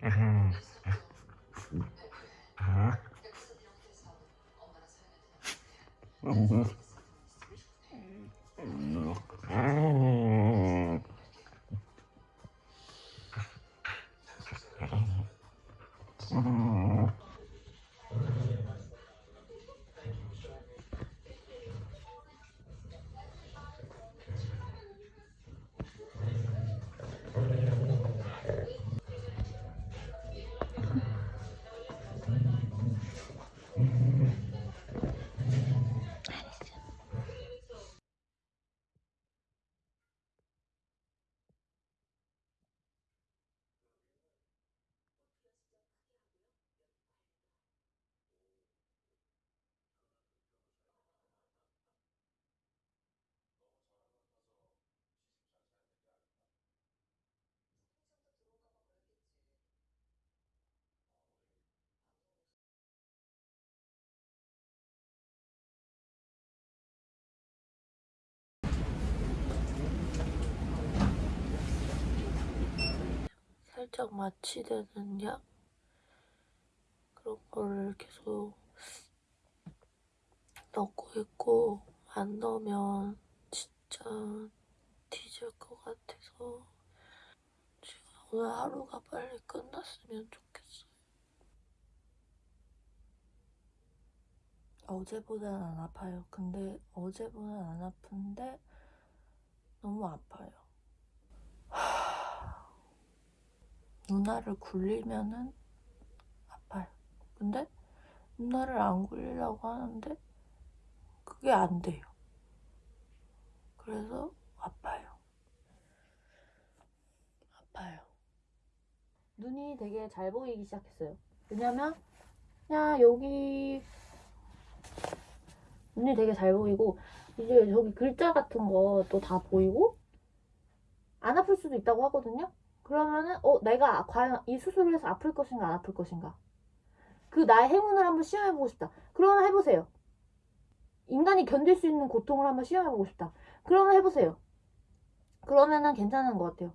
Mm-hmm. 살짝 마취되는 약 그런 거를 계속 넣고 있고 안 넣으면 진짜 뒤질 것 같아서 지금 오늘 하루가 빨리 끝났으면 좋겠어요. 어제보다는 안 아파요. 근데 어제보다는 안 아픈데 너무 아파요. 누나를 굴리면은 아파요. 근데 누나를 안 굴리려고 하는데 그게 안 돼요. 그래서 아파요. 아파요. 눈이 되게 잘 보이기 시작했어요. 왜냐면 그냥 여기 눈이 되게 잘 보이고 이제 저기 글자 같은 것도 다 보이고 안 아플 수도 있다고 하거든요. 그러면은 어 내가 과연 이 수술을 해서 아플 것인가 안 아플 것인가 그 나의 행운을 한번 시험해보고 싶다. 그러면 해보세요. 인간이 견딜 수 있는 고통을 한번 시험해보고 싶다. 그러면 해보세요. 그러면은 괜찮은 것 같아요.